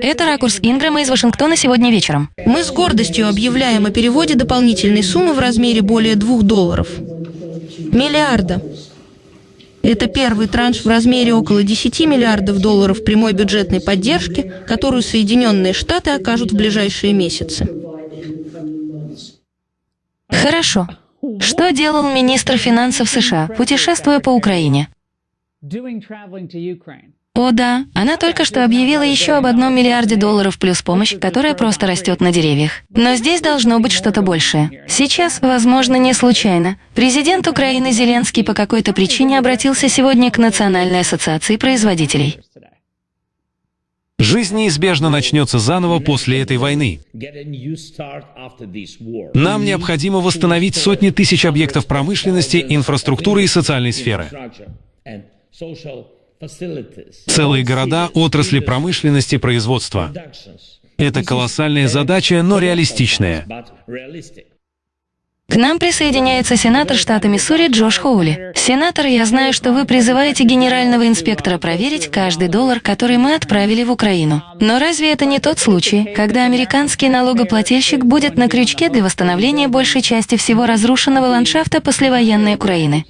Это ракурс Инграма из Вашингтона сегодня вечером. Мы с гордостью объявляем о переводе дополнительной суммы в размере более двух долларов. Миллиарда. Это первый транш в размере около 10 миллиардов долларов прямой бюджетной поддержки, которую Соединенные Штаты окажут в ближайшие месяцы. Хорошо. Что делал министр финансов США, путешествуя по Украине? О да, она только что объявила еще об одном миллиарде долларов плюс помощь, которая просто растет на деревьях. Но здесь должно быть что-то большее. Сейчас, возможно, не случайно, президент Украины Зеленский по какой-то причине обратился сегодня к Национальной ассоциации производителей. Жизнь неизбежно начнется заново после этой войны. Нам необходимо восстановить сотни тысяч объектов промышленности, инфраструктуры и социальной сферы. Целые города, отрасли промышленности, производства. Это колоссальная задача, но реалистичная. К нам присоединяется сенатор штата Миссури Джош Хоули. Сенатор, я знаю, что вы призываете генерального инспектора проверить каждый доллар, который мы отправили в Украину. Но разве это не тот случай, когда американский налогоплательщик будет на крючке для восстановления большей части всего разрушенного ландшафта послевоенной Украины?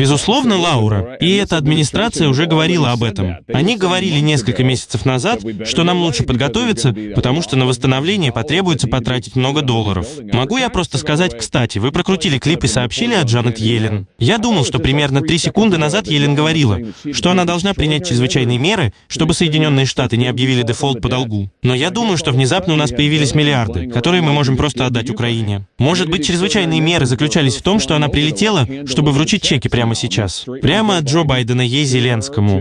Безусловно, Лаура, и эта администрация уже говорила об этом. Они говорили несколько месяцев назад, что нам лучше подготовиться, потому что на восстановление потребуется потратить много долларов. Могу я просто сказать, кстати, вы прокрутили клип и сообщили о Джанет Йеллен? Я думал, что примерно три секунды назад Йеллен говорила, что она должна принять чрезвычайные меры, чтобы Соединенные Штаты не объявили дефолт по долгу. Но я думаю, что внезапно у нас появились миллиарды, которые мы можем просто отдать Украине. Может быть, чрезвычайные меры заключались в том, что она прилетела, чтобы вручить чеки прямо прямо сейчас. Прямо от Джо Байдена ей Зеленскому.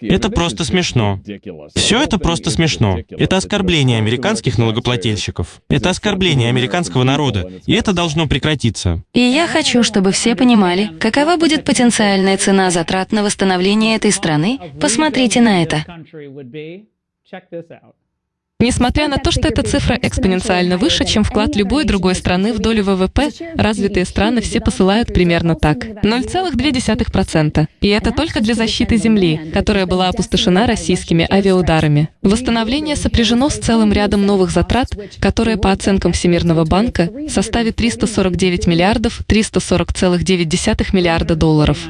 Это просто смешно. Все это просто смешно. Это оскорбление американских налогоплательщиков. Это оскорбление американского народа. И это должно прекратиться. И я хочу, чтобы все понимали, какова будет потенциальная цена затрат на восстановление этой страны. Посмотрите на это. Несмотря на то, что эта цифра экспоненциально выше, чем вклад любой другой страны в долю ВВП, развитые страны все посылают примерно так. 0,2%. И это только для защиты земли, которая была опустошена российскими авиаударами. Восстановление сопряжено с целым рядом новых затрат, которые, по оценкам Всемирного банка, составит 349 миллиардов 340,9 миллиарда долларов.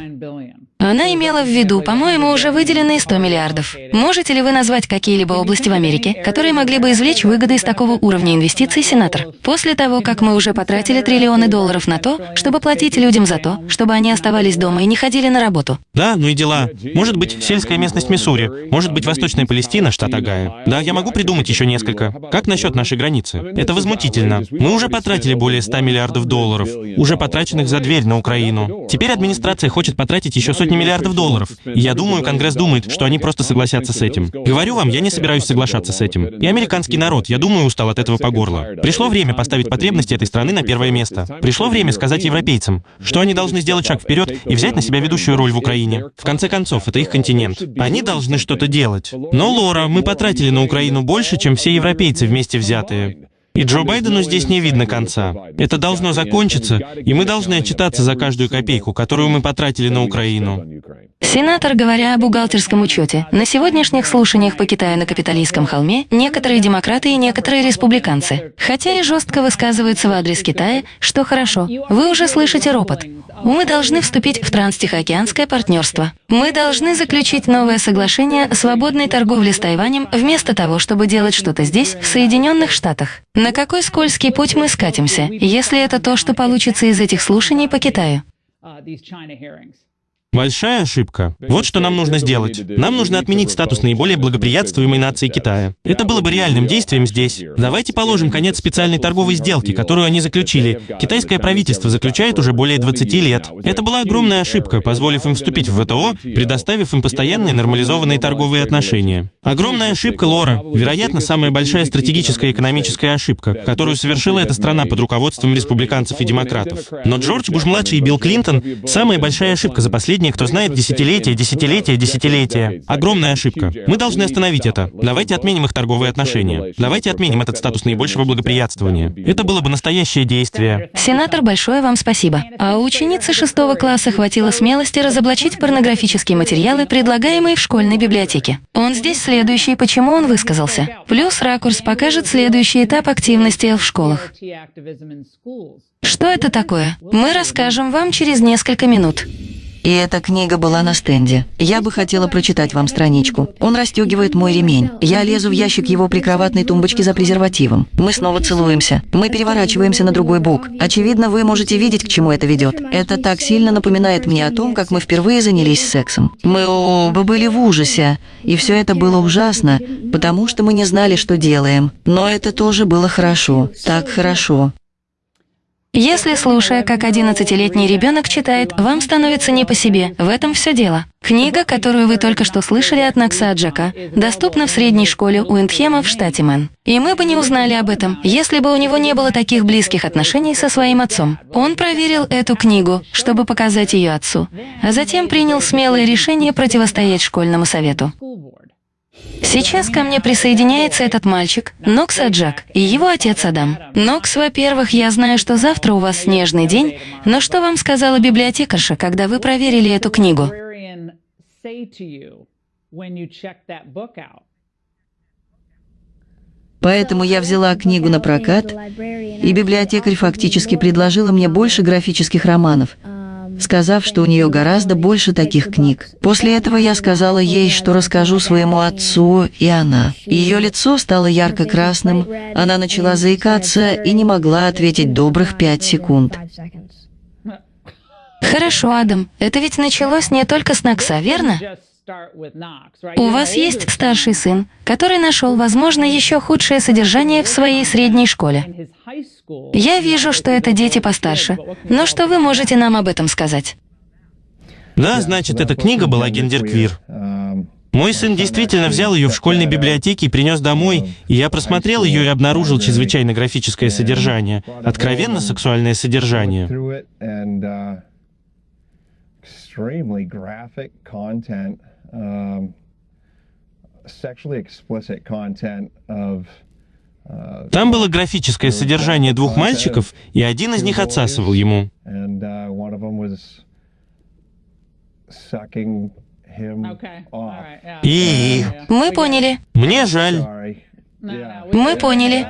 Она имела в виду, по-моему, уже выделенные 100 миллиардов. Можете ли вы назвать какие-либо области в Америке, которые могли бы извлечь выгоды из такого уровня инвестиций, сенатор? После того, как мы уже потратили триллионы долларов на то, чтобы платить людям за то, чтобы они оставались дома и не ходили на работу. Да, ну и дела. Может быть, сельская местность Миссури, может быть, Восточная Палестина, штат Агая. Да, я могу придумать еще несколько. Как насчет нашей границы? Это возмутительно. Мы уже потратили более 100 миллиардов долларов, уже потраченных за дверь на Украину. Теперь администрация хочет потратить еще сотни миллиардов долларов. И я думаю, Конгресс думает, что они просто согласятся с этим. Говорю вам, я не собираюсь соглашаться с этим. И американский народ, я думаю, устал от этого по горло. Пришло время поставить потребности этой страны на первое место. Пришло время сказать европейцам, что они должны сделать шаг вперед и взять на себя ведущую роль в Украине. В конце концов, это их континент. Они должны что-то делать. Но, Лора, мы потратили на Украину больше, чем все европейцы вместе взятые. И Джо Байдену здесь не видно конца. Это должно закончиться, и мы должны отчитаться за каждую копейку, которую мы потратили на Украину. Сенатор, говоря о бухгалтерском учете, на сегодняшних слушаниях по Китаю на капиталистском холме некоторые демократы и некоторые республиканцы, хотя и жестко высказываются в адрес Китая, что хорошо, вы уже слышите ропот. Мы должны вступить в транстихоокеанское партнерство. Мы должны заключить новое соглашение о свободной торговле с Тайванем вместо того, чтобы делать что-то здесь, в Соединенных Штатах. На какой скользкий путь мы скатимся, если это то, что получится из этих слушаний по Китаю? Большая ошибка. Вот что нам нужно сделать. Нам нужно отменить статус наиболее благоприятствуемой нации Китая. Это было бы реальным действием здесь. Давайте положим конец специальной торговой сделке, которую они заключили. Китайское правительство заключает уже более 20 лет. Это была огромная ошибка, позволив им вступить в ВТО, предоставив им постоянные нормализованные торговые отношения. Огромная ошибка, Лора. Вероятно, самая большая стратегическая экономическая ошибка, которую совершила эта страна под руководством республиканцев и демократов. Но Джордж Буш-младший и Билл Клинтон — самая большая ошибка за последние последние, кто знает десятилетия, десятилетия, десятилетия. Огромная ошибка. Мы должны остановить это. Давайте отменим их торговые отношения. Давайте отменим этот статус наибольшего благоприятствования. Это было бы настоящее действие. Сенатор, большое вам спасибо. А у ученицы шестого класса хватило смелости разоблачить порнографические материалы, предлагаемые в школьной библиотеке. Он здесь следующий, почему он высказался. Плюс ракурс покажет следующий этап активности в школах. Что это такое? Мы расскажем вам через несколько минут. И эта книга была на стенде. Я бы хотела прочитать вам страничку. Он расстегивает мой ремень. Я лезу в ящик его прикроватной тумбочки за презервативом. Мы снова целуемся. Мы переворачиваемся на другой бок. Очевидно, вы можете видеть, к чему это ведет. Это так сильно напоминает мне о том, как мы впервые занялись сексом. Мы оба были в ужасе. И все это было ужасно, потому что мы не знали, что делаем. Но это тоже было хорошо. Так хорошо. Если, слушая, как 11-летний ребенок читает, вам становится не по себе, в этом все дело. Книга, которую вы только что слышали от Накса Аджака, доступна в средней школе Уиндхема в штате Мэн. И мы бы не узнали об этом, если бы у него не было таких близких отношений со своим отцом. Он проверил эту книгу, чтобы показать ее отцу, а затем принял смелое решение противостоять школьному совету. Сейчас ко мне присоединяется этот мальчик, Нокс Аджак, и его отец Адам. Нокс, во-первых, я знаю, что завтра у вас снежный день, но что вам сказала библиотекарша, когда вы проверили эту книгу? Поэтому я взяла книгу на прокат, и библиотекарь фактически предложила мне больше графических романов – сказав, что у нее гораздо больше таких книг. После этого я сказала ей, что расскажу своему отцу, и она. Ее лицо стало ярко-красным, она начала заикаться и не могла ответить добрых пять секунд. Хорошо, Адам, это ведь началось не только с Накса, верно? У вас есть старший сын, который нашел, возможно, еще худшее содержание в своей средней школе. Я вижу, что это дети постарше. Но что вы можете нам об этом сказать? Да, значит, эта книга была гендерквир. Мой сын действительно взял ее в школьной библиотеке и принес домой, и я просмотрел ее и обнаружил чрезвычайно графическое содержание, откровенно сексуальное содержание. Uh, Там было графическое содержание двух мальчиков, и один из них отсасывал ему. Uh, и... Мы поняли. Мне жаль. Мы поняли.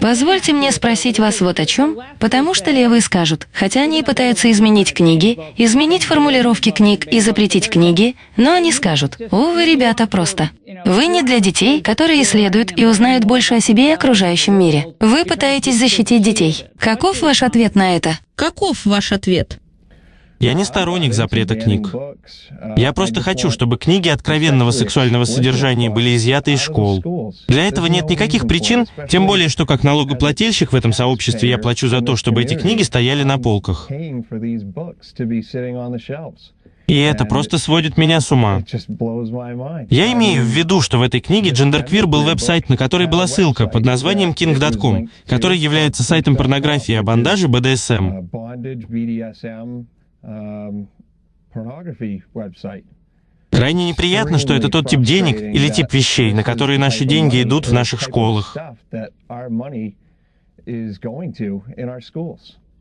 Позвольте мне спросить вас вот о чем, потому что левые скажут, хотя они и пытаются изменить книги, изменить формулировки книг и запретить книги, но они скажут, «О, вы, ребята, просто. Вы не для детей, которые исследуют и узнают больше о себе и окружающем мире. Вы пытаетесь защитить детей. Каков ваш ответ на это?» Каков ваш ответ? Я не сторонник запрета книг. Я просто хочу, чтобы книги откровенного сексуального содержания были изъяты из школ. Для этого нет никаких причин, тем более, что как налогоплательщик в этом сообществе я плачу за то, чтобы эти книги стояли на полках. И это просто сводит меня с ума. Я имею в виду, что в этой книге Genderqueer был веб-сайт, на который была ссылка под названием king.com, который является сайтом порнографии о бандаже BDSM. Um, Крайне неприятно, что это тот тип денег или тип вещей, на которые наши деньги идут в наших школах.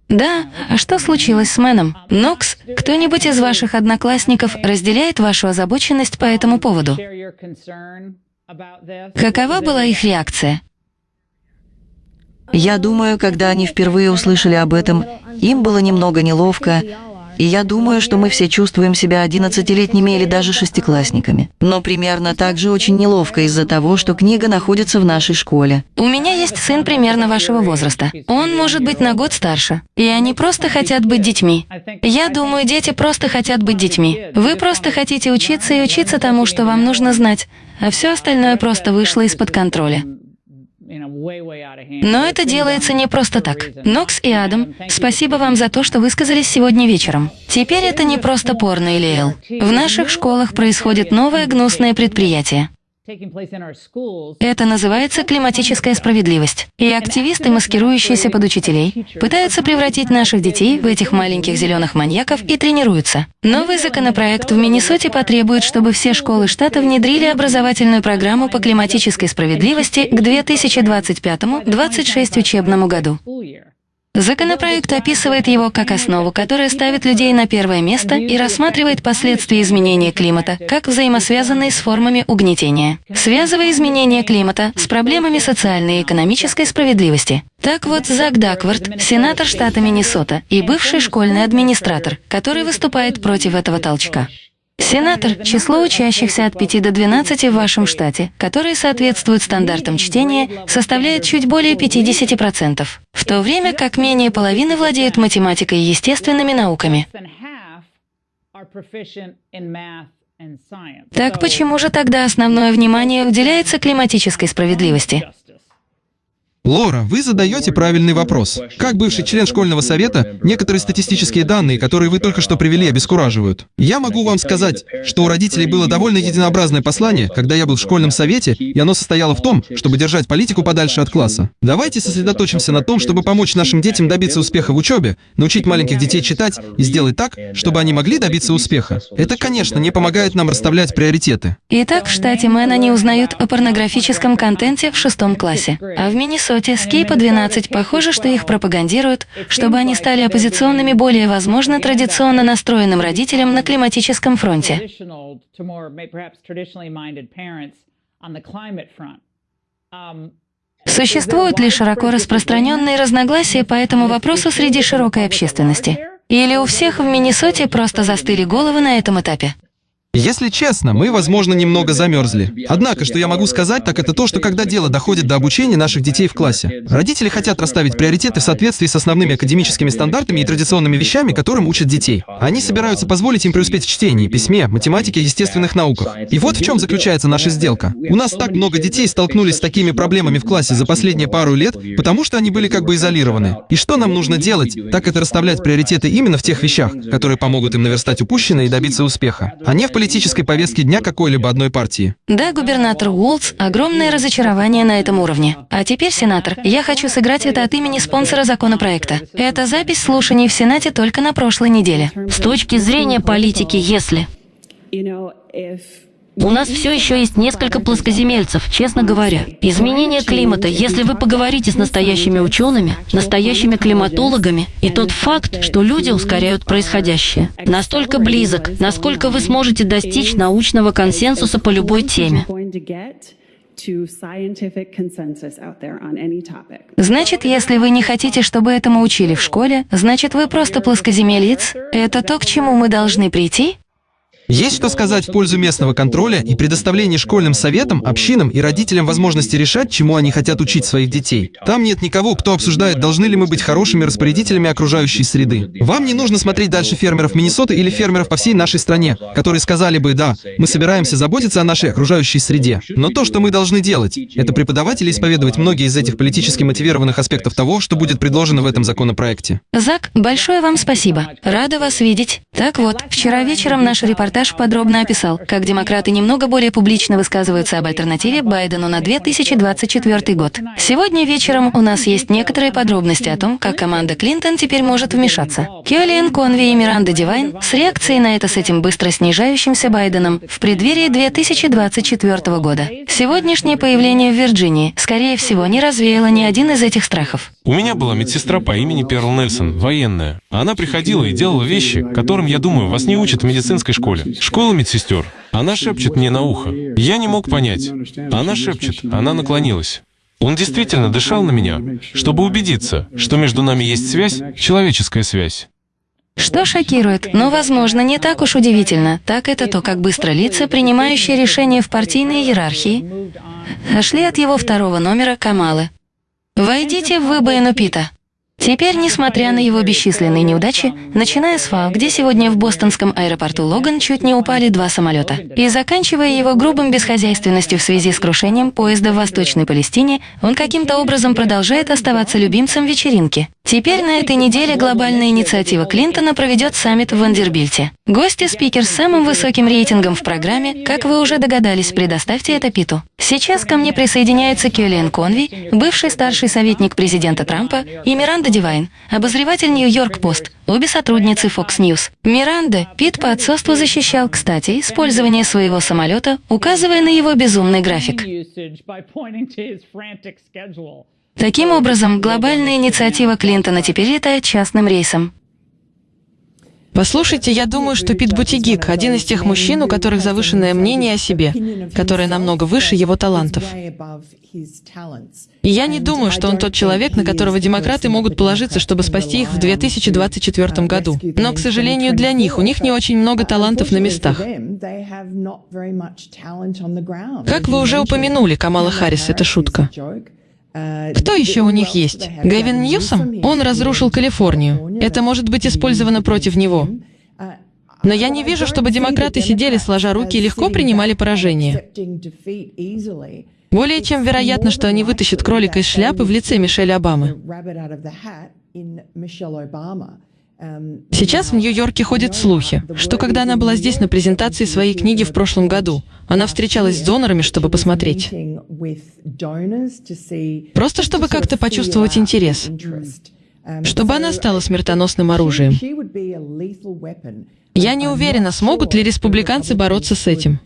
Да, а что случилось с Мэном? Нокс, кто-нибудь из ваших одноклассников разделяет вашу озабоченность по этому поводу? Какова была их реакция? Я думаю, когда они впервые услышали об этом, им было немного неловко, и я думаю, что мы все чувствуем себя одиннадцатилетними или даже шестиклассниками. Но примерно так же очень неловко из-за того, что книга находится в нашей школе. У меня есть сын примерно вашего возраста. Он может быть на год старше. И они просто хотят быть детьми. Я думаю, дети просто хотят быть детьми. Вы просто хотите учиться и учиться тому, что вам нужно знать, а все остальное просто вышло из-под контроля. Но это делается не просто так. Нокс и Адам, спасибо вам за то, что высказались сегодня вечером. Теперь это не просто порно или эл. В наших школах происходит новое гнусное предприятие. Это называется климатическая справедливость. И активисты, маскирующиеся под учителей, пытаются превратить наших детей в этих маленьких зеленых маньяков и тренируются. Новый законопроект в Миннесоте потребует, чтобы все школы штата внедрили образовательную программу по климатической справедливости к 2025-26 учебному году. Законопроект описывает его как основу, которая ставит людей на первое место и рассматривает последствия изменения климата как взаимосвязанные с формами угнетения, связывая изменение климата с проблемами социальной и экономической справедливости. Так вот, Зак Даквард, сенатор штата Миннесота и бывший школьный администратор, который выступает против этого толчка. Сенатор – число учащихся от 5 до 12 в вашем штате, которые соответствуют стандартам чтения, составляет чуть более 50%, в то время как менее половины владеют математикой и естественными науками. Так почему же тогда основное внимание уделяется климатической справедливости? Лора, вы задаете правильный вопрос. Как бывший член школьного совета, некоторые статистические данные, которые вы только что привели, обескураживают. Я могу вам сказать, что у родителей было довольно единообразное послание, когда я был в школьном совете, и оно состояло в том, чтобы держать политику подальше от класса. Давайте сосредоточимся на том, чтобы помочь нашим детям добиться успеха в учебе, научить маленьких детей читать и сделать так, чтобы они могли добиться успеха. Это, конечно, не помогает нам расставлять приоритеты. Итак, в штате Мэн они узнают о порнографическом контенте в шестом классе, а в Миннесоте Миннесоте с Кейпа 12 похоже, что их пропагандируют, чтобы они стали оппозиционными более, возможно, традиционно настроенным родителям на климатическом фронте. Существуют ли широко распространенные разногласия по этому вопросу среди широкой общественности? Или у всех в Миннесоте просто застыли головы на этом этапе? Если честно, мы, возможно, немного замерзли. Однако, что я могу сказать, так это то, что когда дело доходит до обучения наших детей в классе, родители хотят расставить приоритеты в соответствии с основными академическими стандартами и традиционными вещами, которым учат детей. Они собираются позволить им преуспеть в чтении, письме, математике естественных науках. И вот в чем заключается наша сделка. У нас так много детей столкнулись с такими проблемами в классе за последние пару лет, потому что они были как бы изолированы. И что нам нужно делать, так это расставлять приоритеты именно в тех вещах, которые помогут им наверстать упущенное и добиться успеха, а не в политической повестке дня какой-либо одной партии. Да, губернатор Уолтс, огромное разочарование на этом уровне. А теперь, сенатор, я хочу сыграть это от имени спонсора законопроекта. Это запись слушаний в Сенате только на прошлой неделе. С точки зрения политики, если... У нас все еще есть несколько плоскоземельцев, честно говоря. Изменение климата, если вы поговорите с настоящими учеными, настоящими климатологами, и тот факт, что люди ускоряют происходящее, настолько близок, насколько вы сможете достичь научного консенсуса по любой теме. Значит, если вы не хотите, чтобы этому учили в школе, значит, вы просто плоскоземелец? Это то, к чему мы должны прийти? Есть что сказать в пользу местного контроля и предоставления школьным советам, общинам и родителям возможности решать, чему они хотят учить своих детей. Там нет никого, кто обсуждает, должны ли мы быть хорошими распорядителями окружающей среды. Вам не нужно смотреть дальше фермеров Миннесоты или фермеров по всей нашей стране, которые сказали бы, да, мы собираемся заботиться о нашей окружающей среде. Но то, что мы должны делать, это преподавать или исповедовать многие из этих политически мотивированных аспектов того, что будет предложено в этом законопроекте. Зак, большое вам спасибо. Рада вас видеть. Так вот, вчера вечером наш репортаж репортаж подробно описал, как демократы немного более публично высказываются об альтернативе Байдену на 2024 год. Сегодня вечером у нас есть некоторые подробности о том, как команда Клинтон теперь может вмешаться. Келлиан Конви и Миранда Дивайн с реакцией на это с этим быстро снижающимся Байденом в преддверии 2024 года. Сегодняшнее появление в Вирджинии, скорее всего, не развеяло ни один из этих страхов. У меня была медсестра по имени Перл Нельсон, военная. Она приходила и делала вещи, которым, я думаю, вас не учат в медицинской школе. Школа медсестер. Она шепчет мне на ухо. Я не мог понять. Она шепчет, она наклонилась. Он действительно дышал на меня, чтобы убедиться, что между нами есть связь, человеческая связь. Что шокирует, но, возможно, не так уж удивительно, так это то, как быстро лица, принимающие решения в партийной иерархии, шли от его второго номера Камалы. «Войдите в выбоину Пита». Теперь, несмотря на его бесчисленные неудачи, начиная с ФАО, где сегодня в бостонском аэропорту Логан чуть не упали два самолета, и заканчивая его грубым бесхозяйственностью в связи с крушением поезда в Восточной Палестине, он каким-то образом продолжает оставаться любимцем вечеринки. Теперь на этой неделе глобальная инициатива Клинтона проведет саммит в Вандербильте. Гости спикер с самым высоким рейтингом в программе, как вы уже догадались, предоставьте это Питу. Сейчас ко мне присоединяются Келлиан Конви, бывший старший советник президента Трампа, и Миранда Дивайн, обозреватель Нью-Йорк Пост, обе сотрудницы Fox News. Миранда, Пит по отцовству защищал, кстати, использование своего самолета, указывая на его безумный график. Таким образом, глобальная инициатива Клинтона теперь летает частным рейсом. Послушайте, я думаю, что Пит Бутигик – один из тех мужчин, у которых завышенное мнение о себе, которое намного выше его талантов. И я не думаю, что он тот человек, на которого демократы могут положиться, чтобы спасти их в 2024 году. Но, к сожалению, для них у них не очень много талантов на местах. Как вы уже упомянули, Камала Харрис – это шутка. Кто еще у них есть? Гэвин Ньюсом? Он разрушил Калифорнию. Это может быть использовано против него. Но я не вижу, чтобы демократы сидели сложа руки и легко принимали поражение. Более чем вероятно, что они вытащат кролика из шляпы в лице Мишель Обамы. Сейчас в Нью-Йорке ходят слухи, что когда она была здесь на презентации своей книги в прошлом году, она встречалась с донорами, чтобы посмотреть. Просто чтобы как-то почувствовать интерес. Чтобы она стала смертоносным оружием. Я не уверена, смогут ли республиканцы бороться с этим.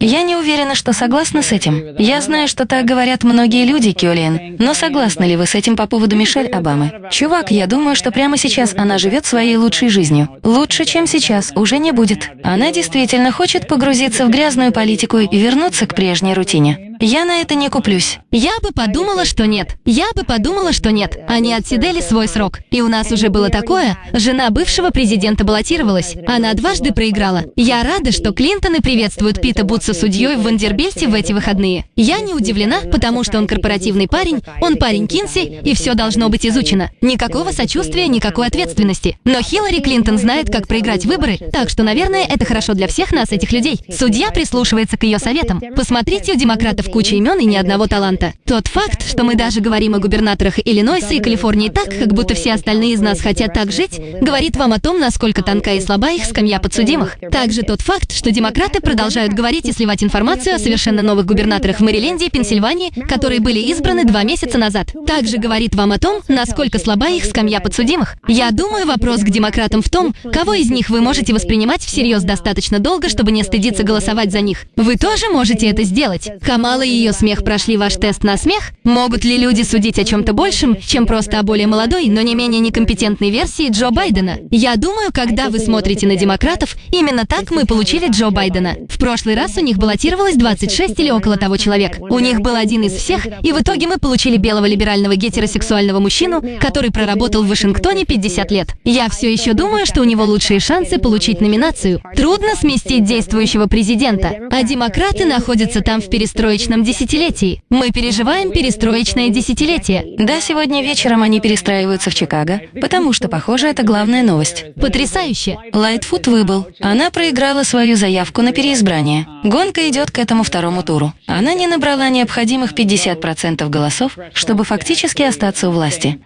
Я не уверена, что согласна с этим. Я знаю, что так говорят многие люди, Киолиен, но согласны ли вы с этим по поводу Мишель Обамы? Чувак, я думаю, что прямо сейчас она живет своей лучшей жизнью. Лучше, чем сейчас, уже не будет. Она действительно хочет погрузиться в грязную политику и вернуться к прежней рутине. Я на это не куплюсь. Я бы подумала, что нет. Я бы подумала, что нет. Они отсидели свой срок. И у нас уже было такое. Жена бывшего президента баллотировалась. Она дважды проиграла. Я рада, что Клинтоны приветствуют Пита Бутса судьей в Вандербильте в эти выходные. Я не удивлена, потому что он корпоративный парень, он парень Кинси, и все должно быть изучено. Никакого сочувствия, никакой ответственности. Но Хиллари Клинтон знает, как проиграть выборы, так что, наверное, это хорошо для всех нас, этих людей. Судья прислушивается к ее советам. Посмотрите у демократов в куче имен и ни одного таланта. Тот факт, что мы даже говорим о губернаторах Иллинойса и Калифорнии так, как будто все остальные из нас хотят так жить, говорит вам о том, насколько тонка и слаба их скамья подсудимых. Также тот факт, что демократы продолжают говорить и сливать информацию о совершенно новых губернаторах в Мэриленде и Пенсильвании, которые были избраны два месяца назад. Также говорит вам о том, насколько слаба их скамья подсудимых. Я думаю, вопрос к демократам в том, кого из них вы можете воспринимать всерьез достаточно долго, чтобы не стыдиться голосовать за них. Вы тоже можете это сделать. Камал Камала и ее смех прошли ваш тест на смех? Могут ли люди судить о чем-то большем, чем просто о более молодой, но не менее некомпетентной версии Джо Байдена? Я думаю, когда вы смотрите на демократов, именно так мы получили Джо Байдена. В прошлый раз у них баллотировалось 26 или около того человек. У них был один из всех, и в итоге мы получили белого либерального гетеросексуального мужчину, который проработал в Вашингтоне 50 лет. Я все еще думаю, что у него лучшие шансы получить номинацию. Трудно сместить действующего президента, а демократы находятся там в перестроечном перестроечном десятилетии. Мы переживаем перестроечное десятилетие. Да, сегодня вечером они перестраиваются в Чикаго, потому что, похоже, это главная новость. Потрясающе. Лайтфуд выбыл. Она проиграла свою заявку на переизбрание. Гонка идет к этому второму туру. Она не набрала необходимых 50% голосов, чтобы фактически остаться у власти.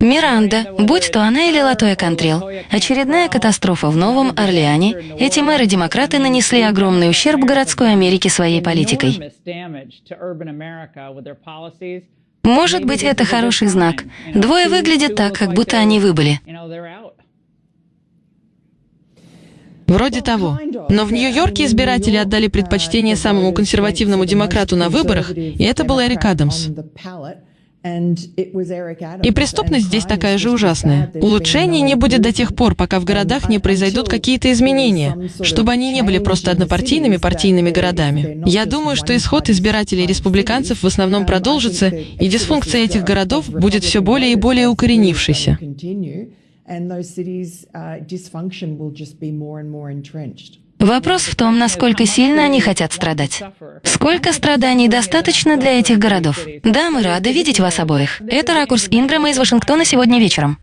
Миранда, будь то она или Латоя Контрел, очередная катастрофа в Новом Орлеане, эти мэры-демократы нанесли огромный ущерб городской Америке своей политикой. Может быть, это хороший знак. Двое выглядят так, как будто они выбыли. Вроде того. Но в Нью-Йорке избиратели отдали предпочтение самому консервативному демократу на выборах, и это был Эрик Адамс. И преступность здесь такая же ужасная. Улучшений не будет до тех пор, пока в городах не произойдут какие-то изменения, чтобы они не были просто однопартийными партийными городами. Я думаю, что исход избирателей республиканцев в основном продолжится, и дисфункция этих городов будет все более и более укоренившейся. Вопрос в том, насколько сильно они хотят страдать. Сколько страданий достаточно для этих городов? Да, мы рады видеть вас обоих. Это ракурс Инграма из Вашингтона сегодня вечером.